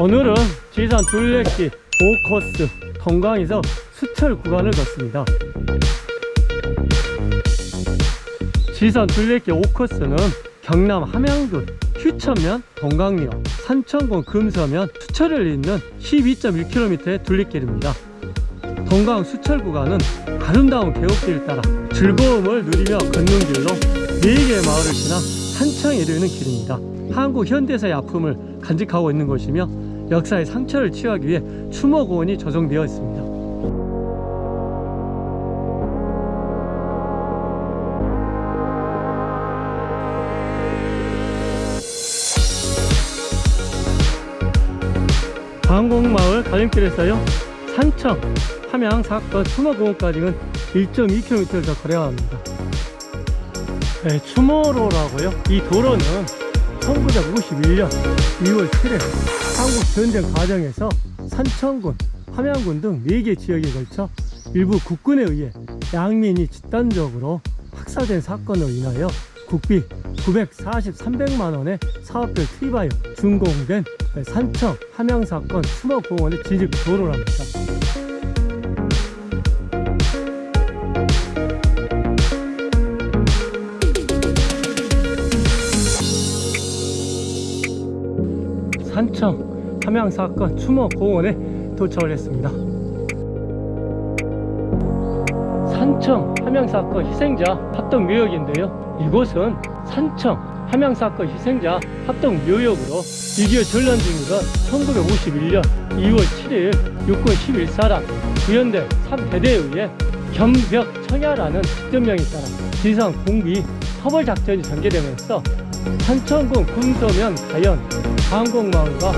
오늘은 지산 둘레길 5코스 동강에서 수철 구간을 걷습니다. 지산 둘레길 5코스는 경남 함양군 휴천면 동강리와 산천군 금서면 수철을 잇는 12.1km의 둘레길입니다. 동강 수철 구간은 아름다운 계곡길을 따라 즐거움을 누리며 걷는 길로 4개의 마을을 지나 산청에 이르는 길입니다. 한국 현대사의 아픔을 간직하고 있는 곳이며 역사의 상처를 치유하기 위해 추모공원이 조성되어 있습니다. 방곡마을 가림길에서요 산청, 함양, 사건, 추모공원까지는 1.2km를 더 걸어야 합니다. 네, 추모로라고요. 이 도로는 1951년 2월 7일 한국 전쟁 과정에서 산청군, 함양군 등 4개 지역에 걸쳐 일부 국군에 의해 양민이 집단적으로 학살된 사건으로 인하여 국비 940, 300만 원의 사업비를 투입하여 준공된 산청, 함양 사건 추모공원의 진입 도로랍니다. 산청 함양 사건 추모 공원에 도착을 했습니다. 산청 함양 사건 희생자 합동 묘역인데요. 이곳은 산청 함양 사건 희생자 합동 묘역으로 6.25 전란 중이던 1951년 2월 7일 육군 11사단 구현대 3대대에 의해 겸벽 청야라는 특전명에 따라 지상 공비 터벌 작전이 전개되면서 산천군 금서면 가연 강곡마을과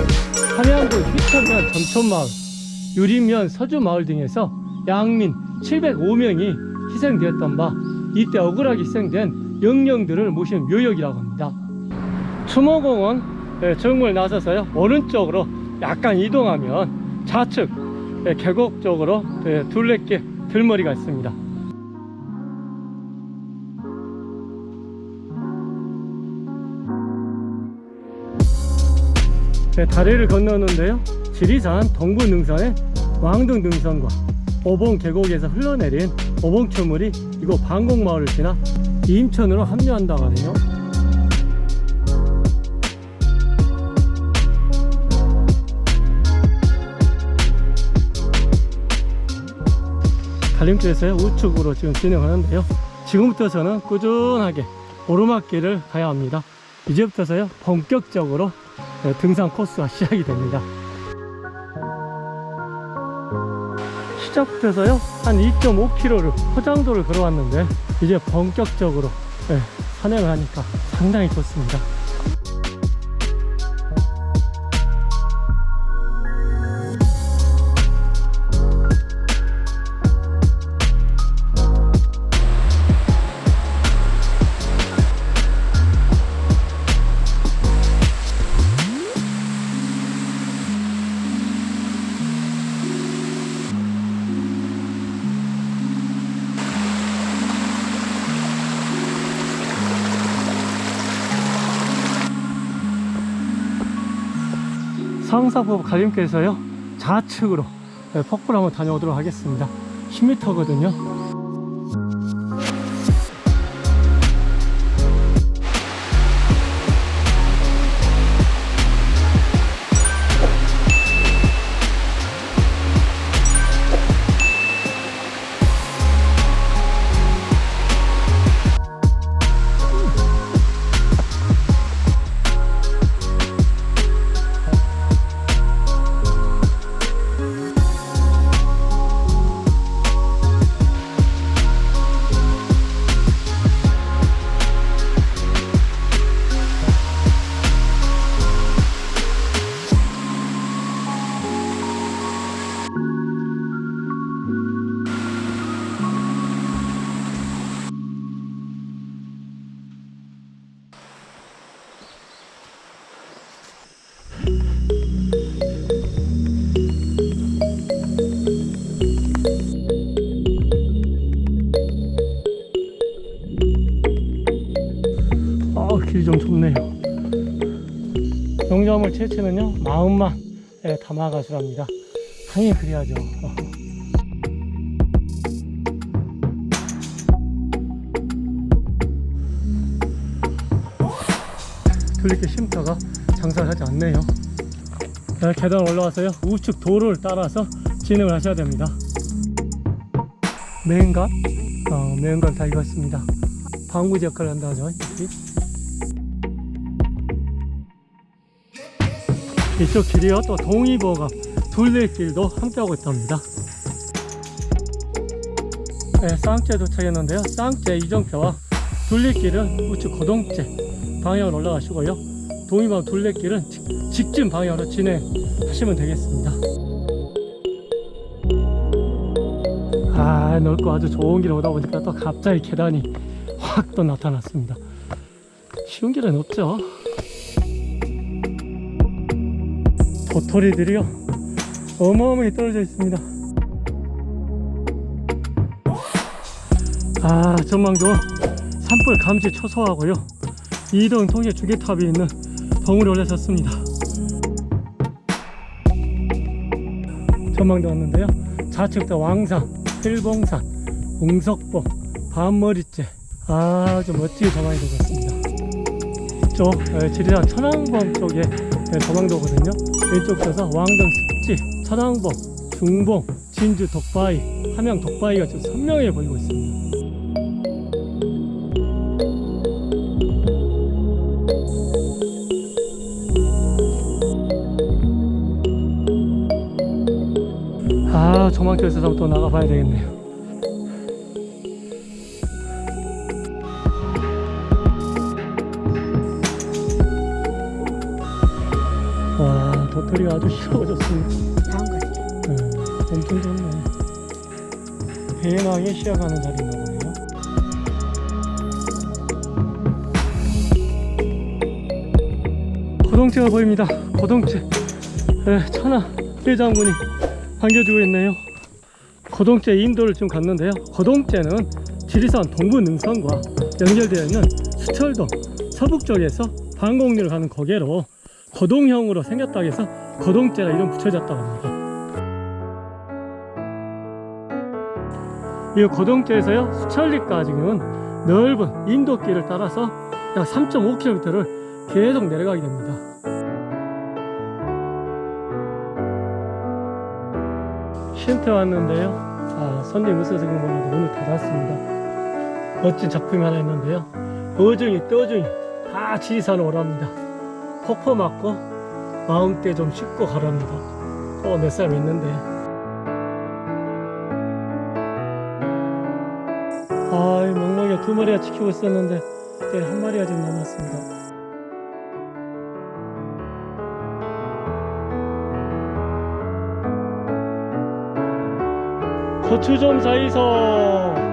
함양군 휘천면 점촌마을 유림면 서주마을 등에서 양민 705명이 희생되었던 바 이때 억울하게 희생된 영령들을 모신 묘역이라고 합니다. 추모공원 예, 정물 나서서요 오른쪽으로 약간 이동하면 좌측 예, 계곡 쪽으로 예, 둘레길 들머리가 있습니다 네, 다리를 건너는데요. 지리산 동부 능선의 왕등 능선과 오봉 계곡에서 흘러내린 오봉초물이 이곳 방곡마을을 지나 이임천으로 합류한다고 하네요. 갈림길에서요 우측으로 지금 진행하는데요. 지금부터 저는 꾸준하게 오르막길을 가야 합니다. 이제부터서요 본격적으로 네, 등산 코스가 시작이 됩니다. 시작부터서요 한 2.5km를 포장도를 걸어왔는데 이제 본격적으로 네, 산행을 하니까 상당히 좋습니다 상사포 갈림길에서요 좌측으로 네, 폭포를 한번 다녀오도록 하겠습니다. 10m거든요 아 길이 좀 좁네요 영점을 채취는요 마음만 예, 담아가수랍니다. 당연히 그래야죠. 어. 둘리길 쉼터가 장사를 하지 않네요. 네, 계단 올라와서요. 우측 도로를 따라서 진행을 하셔야 됩니다. 메인간? 어, 메인간 다 익었습니다. 방부제 역할을 한다죠. 여기. 이쪽 길이요. 또 동의보감 둘레길도 함께하고 있답니다. 네, 쌍째 도착했는데요. 쌍째 이정표와 둘레길은 우측 고동째 방향으로 올라가시고요. 동의보감 둘레길은 직, 직진 방향으로 진행하시면 되겠습니다. 아, 넓고 아주 좋은 길을 오다 보니까 또 갑자기 계단이 확 또 나타났습니다. 쉬운 길은 없죠. 도토리들이요. 어마어마하게 떨어져 있습니다. 아, 전망도 산불 감지 초소하고요. 이동 통해 주계탑이 있는 덩으로 올라섰습니다. 전망도 왔는데요. 좌측도 왕산, 일봉산, 웅석봉, 밤머리째 아주 멋지게 전망이 되고 있습니다. 이쪽 에, 지리산 천왕봉 쪽에 에, 전망도거든요. 왼쪽 에서 왕등 습지, 천왕봉, 중봉, 진주 독바위, 함양 독바위가 좀 선명해 보이고 있습니다. 아, 한번 또 나가봐야 되겠네요. 와, 도토리가 아주 hir어졌습니다. 나온 거 같아. 네, 엄청 좋네. 배낭에 시작하는 자리인가 보네요. 고동체가 보입니다. 고동체. 네, 천하 일장군이 반겨주고 있네요. 고동체 인도를 좀 갔는데요. 고동체는 지리산 동부 능선과 연결되어 있는 수철동 서북 쪽에서 방곡리를 가는 거계로 고동형으로 생겼다고 해서 고동제라 이름 붙여졌다고 합니다. 이 고동제에서요 수천리까지는 넓은 인도길을 따라서 약 3.5km를 계속 내려가게 됩니다. 쉼터 왔는데요. 아, 손님 있어서 그런 몰라도 문을 닫았습니다. 멋진 작품이 하나 있는데요. 어중이 떠중이 다 지리산으로 오랍니다. 폭포 맞고 마음대 좀 씻고 가랍니다. 또몇 사람 있는데. 아, 이 멍멍이가 두 마리가 지키고 있었는데 그때 한 마리가 지금 남았습니다. 고추 좀 사이소.